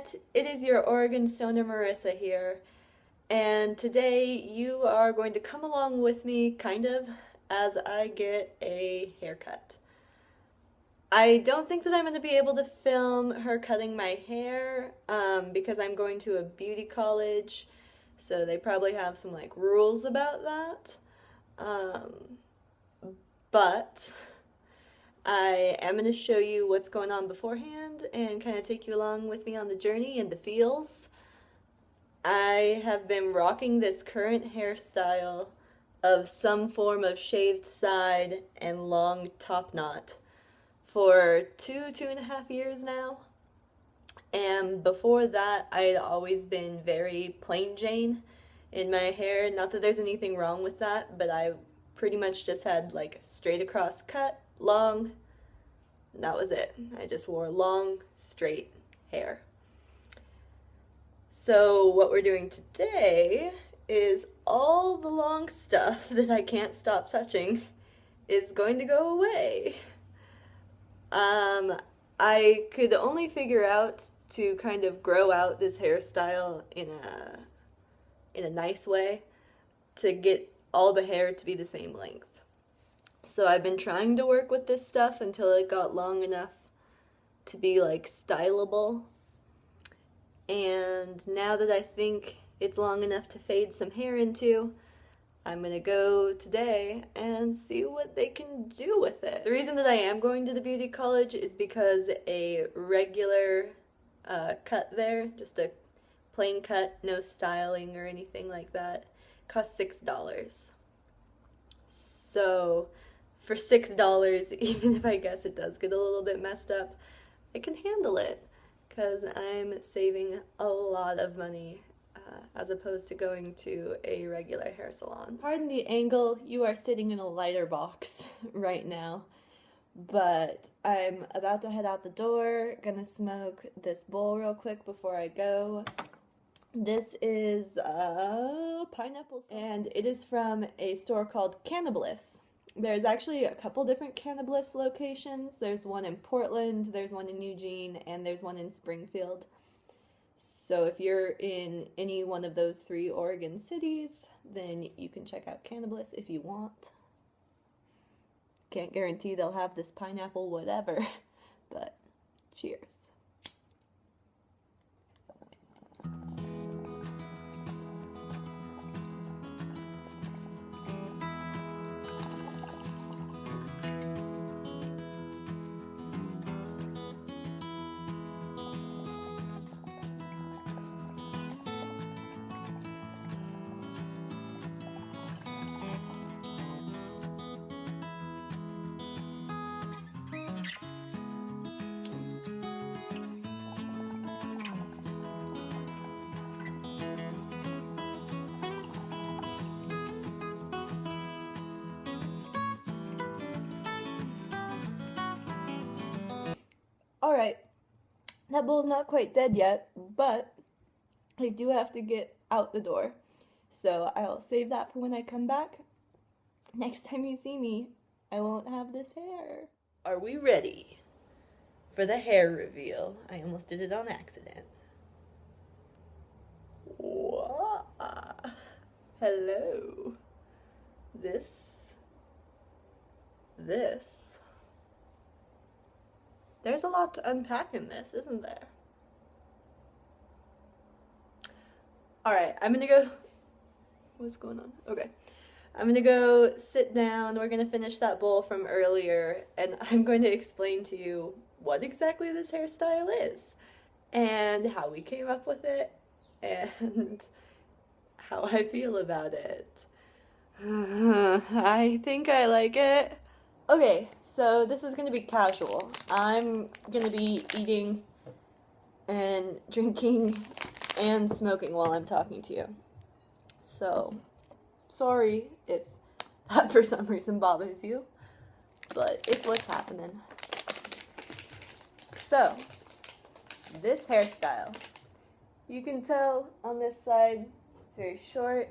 Internet. It is your Oregon Stoner Marissa here, and today you are going to come along with me, kind of, as I get a haircut. I don't think that I'm going to be able to film her cutting my hair um, because I'm going to a beauty college, so they probably have some like rules about that. Um, but I am going to show you what's going on beforehand and kind of take you along with me on the journey and the feels. I have been rocking this current hairstyle of some form of shaved side and long top knot for two, two and a half years now. And before that, I had always been very plain Jane in my hair. Not that there's anything wrong with that, but I pretty much just had like straight across cut long. That was it. I just wore long, straight hair. So what we're doing today is all the long stuff that I can't stop touching is going to go away. Um, I could only figure out to kind of grow out this hairstyle in a in a nice way to get all the hair to be the same length. So I've been trying to work with this stuff until it got long enough to be like stylable. And now that I think it's long enough to fade some hair into, I'm gonna go today and see what they can do with it. The reason that I am going to the beauty college is because a regular uh, cut there, just a plain cut, no styling or anything like that, costs $6. So for $6, even if I guess it does get a little bit messed up, I can handle it because I'm saving a lot of money uh, as opposed to going to a regular hair salon. Pardon the angle, you are sitting in a lighter box right now, but I'm about to head out the door, gonna smoke this bowl real quick before I go. This is a pineapple, and it is from a store called Cannabliss. There's actually a couple different Cannabliss locations. There's one in Portland, there's one in Eugene, and there's one in Springfield. So if you're in any one of those three Oregon cities, then you can check out Cannabliss if you want. Can't guarantee they'll have this pineapple whatever, but cheers. Alright, that bull's not quite dead yet, but I do have to get out the door. So I'll save that for when I come back. Next time you see me, I won't have this hair. Are we ready for the hair reveal? I almost did it on accident. Hello. This, this there's a lot to unpack in this, isn't there? Alright, I'm gonna go... What's going on? Okay. I'm gonna go sit down, we're gonna finish that bowl from earlier, and I'm going to explain to you what exactly this hairstyle is, and how we came up with it, and how I feel about it. I think I like it. Okay, so this is to be casual. I'm to be eating and drinking and smoking while I'm talking to you. So, sorry if that for some reason bothers you, but it's what's happening. So, this hairstyle, you can tell on this side, it's very short.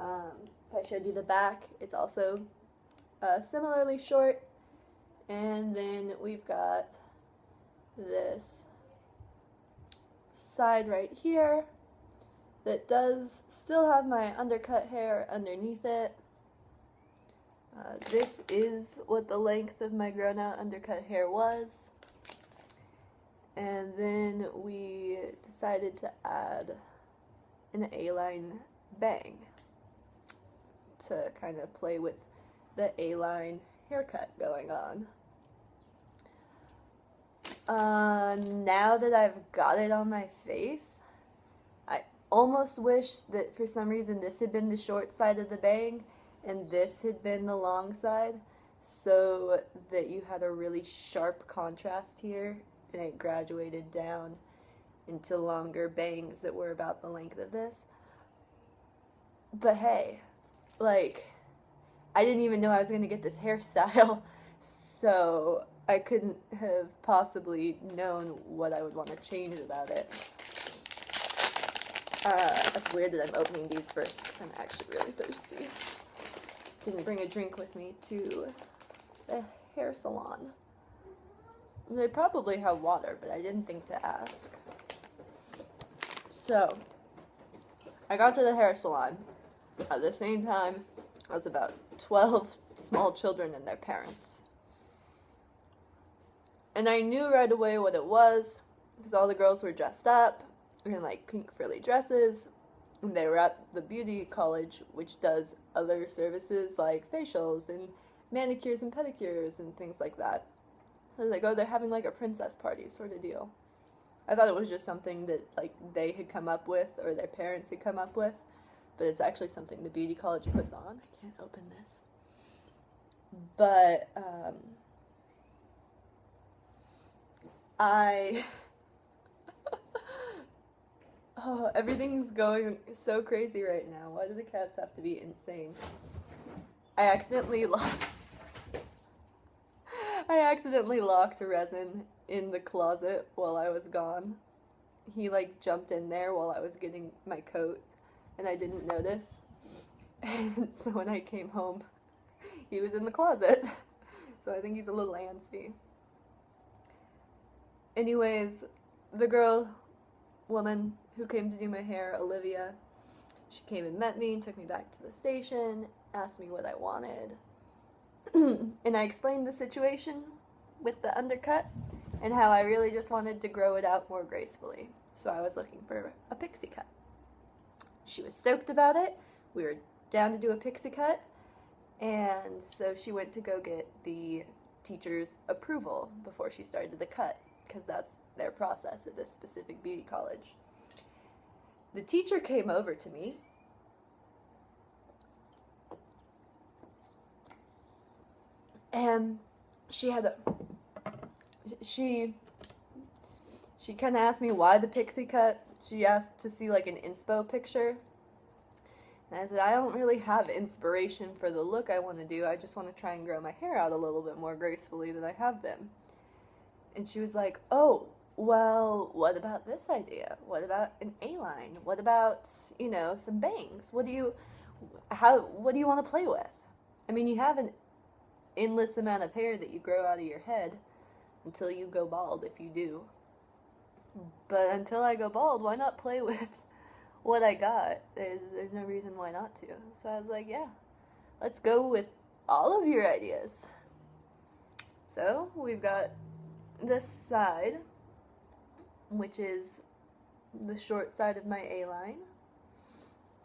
Um, if I showed you the back, it's also uh, similarly short. And then we've got this side right here that does still have my undercut hair underneath it. Uh, this is what the length of my grown out undercut hair was. And then we decided to add an A-line bang to kind of play with the A-line haircut going on. Uh, now that I've got it on my face, I almost wish that for some reason this had been the short side of the bang and this had been the long side so that you had a really sharp contrast here and it graduated down into longer bangs that were about the length of this. But hey, like, I didn't even know I was going to get this hairstyle, so I couldn't have possibly known what I would want to change about it. Uh, that's weird that I'm opening these first because I'm actually really thirsty. Didn't bring a drink with me to the hair salon. They probably have water, but I didn't think to ask. So, I got to the hair salon at the same time as about 12 small children and their parents. And I knew right away what it was because all the girls were dressed up in like pink frilly dresses. And they were at the beauty college, which does other services like facials and manicures and pedicures and things like that. So I was like, oh, they're having like a princess party sort of deal. I thought it was just something that like they had come up with or their parents had come up with, but it's actually something the beauty college puts on. I can't open this. But um, I Oh, everything's going so crazy right now. Why do the cats have to be insane? I accidentally locked I accidentally locked resin in the closet while I was gone. He like jumped in there while I was getting my coat and I didn't notice. And so when I came home, he was in the closet. So I think he's a little antsy. Anyways, the girl, woman who came to do my hair, Olivia, she came and met me and took me back to the station, asked me what I wanted. and I explained the situation with the undercut and how I really just wanted to grow it out more gracefully. So I was looking for a pixie cut. She was stoked about it. We were down to do a pixie cut. And so she went to go get the teacher's approval before she started the cut because that's their process at this specific beauty college. The teacher came over to me and she had a she she kind of asked me why the pixie cut. She asked to see like an inspo picture. And I said, I don't really have inspiration for the look I want to do. I just want to try and grow my hair out a little bit more gracefully than I have been. And she was like, oh, well, what about this idea? What about an A-line? What about, you know, some bangs? What do you, how, what do you want to play with? I mean, you have an endless amount of hair that you grow out of your head until you go bald if you do. But until I go bald, why not play with what I got? There's, there's no reason why not to. So I was like, yeah, let's go with all of your ideas. So we've got this side, which is the short side of my A-line,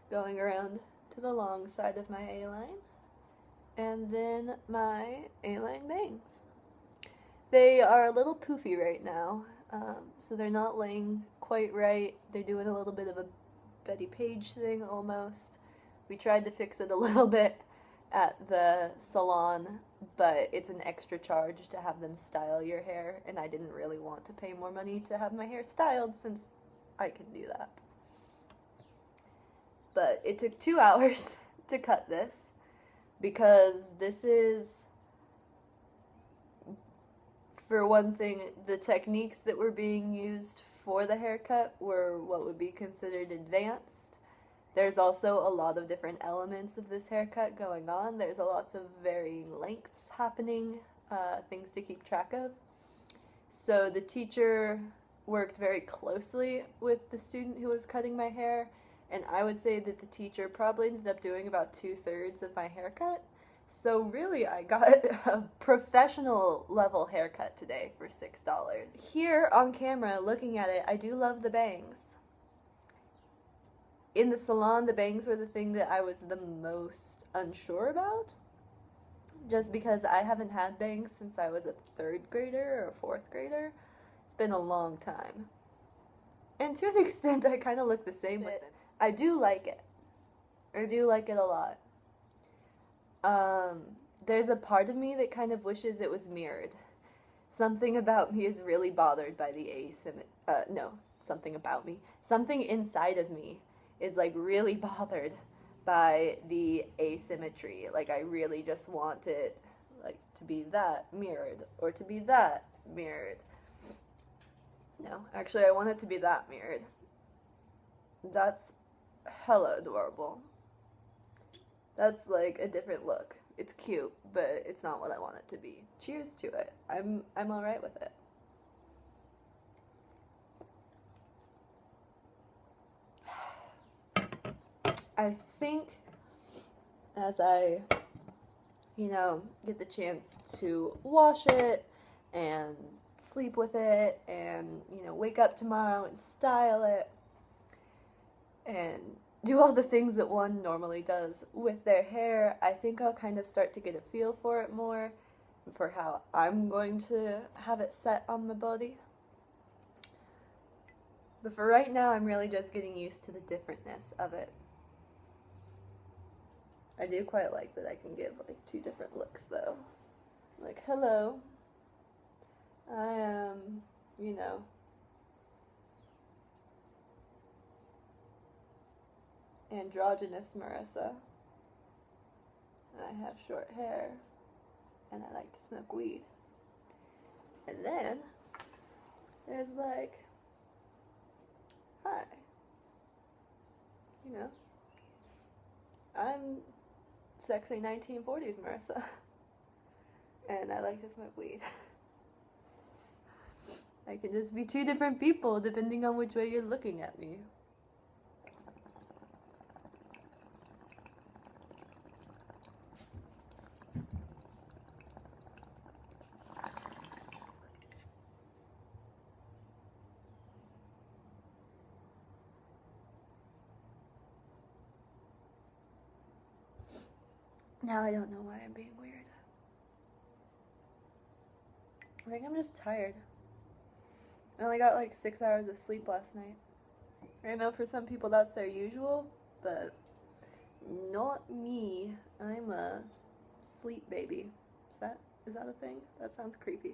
going around to the long side of my A-line, and then my A-line bangs. They are a little poofy right now, um, so they're not laying quite right. They're doing a little bit of a Bettie Page thing almost. We tried to fix it a little bit at the salon, but it's an extra charge to have them style your hair, and I didn't really want to pay more money to have my hair styled since I can do that. But it took two hours to cut this because this is for one thing, the techniques that were being used for the haircut were what would be considered advanced. There's also a lot of different elements of this haircut going on. There's a lots of varying lengths happening, uh, things to keep track of. So the teacher worked very closely with the student who was cutting my hair, and I would say that the teacher probably ended up doing about two thirds of my haircut. So really, I got a professional level haircut today for $6. Here on camera, looking at it, I do love the bangs. In the salon, the bangs were the thing that I was the most unsure about. Just because I haven't had bangs since I was a third grader or a fourth grader. It's been a long time. And to an extent, I kind of look the same with it. I do like it. I do like it a lot. Um, there's a part of me that kind of wishes it was mirrored. Something about me is really bothered by the asymmetry. Uh, no, something about me. Something inside of me is like really bothered by the asymmetry. Like I really just want it like to be that mirrored or to be that mirrored. No, actually I want it to be that mirrored. That's hella adorable. That's like a different look. It's cute, but it's not what I want it to be. Cheers to it. I'm I'm all right with it. I think as I you know, get the chance to wash it and sleep with it and, you know, wake up tomorrow and style it and do all the things that one normally does with their hair, I think I'll kind of start to get a feel for it more, for how I'm going to have it set on the body. But for right now, I'm really just getting used to the differentness of it. I do quite like that I can give like two different looks though. Like, hello, I am, you know, androgynous Marissa. I have short hair and I like to smoke weed. And then there's like, hi. You know, I'm sexy 1940s Marissa. and I like to smoke weed. I can just be two different people depending on which way you're looking at me. Now I don't know why I'm being weird. I think I'm just tired. I only got like six hours of sleep last night. I know for some people that's their usual, but not me. I'm a sleep baby. Is that is that a thing? That sounds creepy.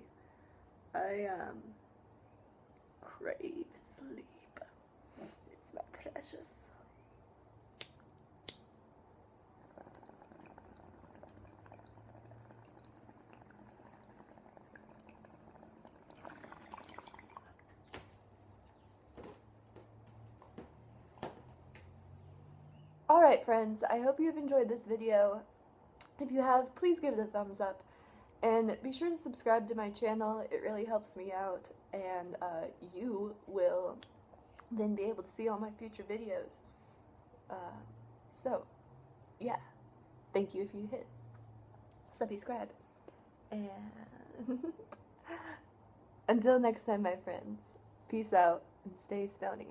I um crave sleep. It's my precious. Alright friends, I hope you've enjoyed this video. If you have, please give it a thumbs up. And be sure to subscribe to my channel, it really helps me out. And uh, you will then be able to see all my future videos. Uh, so, yeah. Thank you if you hit subscribe. And until next time, my friends, peace out and stay stony.